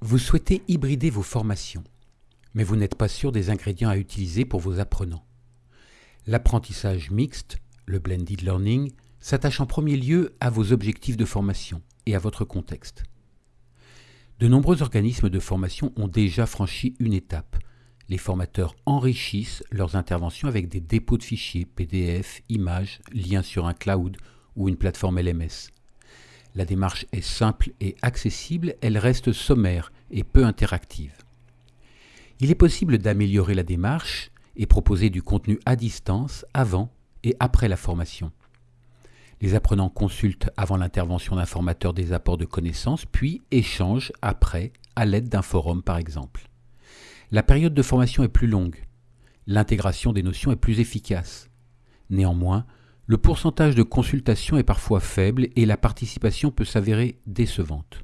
Vous souhaitez hybrider vos formations, mais vous n'êtes pas sûr des ingrédients à utiliser pour vos apprenants. L'apprentissage mixte, le blended learning, s'attache en premier lieu à vos objectifs de formation et à votre contexte. De nombreux organismes de formation ont déjà franchi une étape. Les formateurs enrichissent leurs interventions avec des dépôts de fichiers, PDF, images, liens sur un cloud ou une plateforme LMS. La démarche est simple et accessible, elle reste sommaire et peu interactive. Il est possible d'améliorer la démarche et proposer du contenu à distance avant et après la formation. Les apprenants consultent avant l'intervention d'un formateur des apports de connaissances, puis échangent après à l'aide d'un forum par exemple. La période de formation est plus longue. L'intégration des notions est plus efficace. Néanmoins, le pourcentage de consultation est parfois faible et la participation peut s'avérer décevante.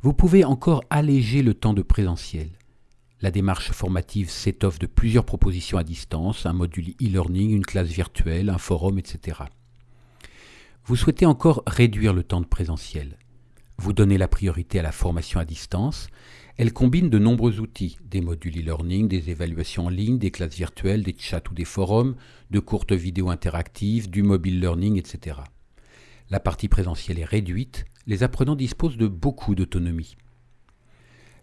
Vous pouvez encore alléger le temps de présentiel. La démarche formative s'étoffe de plusieurs propositions à distance, un module e-learning, une classe virtuelle, un forum, etc. Vous souhaitez encore réduire le temps de présentiel. Vous donnez la priorité à la formation à distance elle combine de nombreux outils, des modules e-learning, des évaluations en ligne, des classes virtuelles, des chats ou des forums, de courtes vidéos interactives, du mobile learning, etc. La partie présentielle est réduite, les apprenants disposent de beaucoup d'autonomie.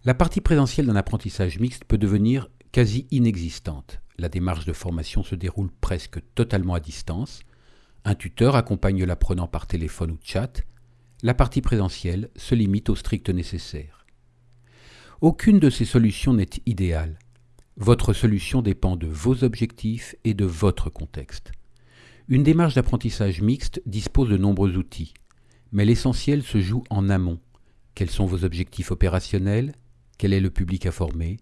La partie présentielle d'un apprentissage mixte peut devenir quasi inexistante. La démarche de formation se déroule presque totalement à distance. Un tuteur accompagne l'apprenant par téléphone ou chat. La partie présentielle se limite au strict nécessaire. Aucune de ces solutions n'est idéale. Votre solution dépend de vos objectifs et de votre contexte. Une démarche d'apprentissage mixte dispose de nombreux outils, mais l'essentiel se joue en amont. Quels sont vos objectifs opérationnels? Quel est le public à former?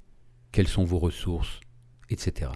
Quelles sont vos ressources? Etc.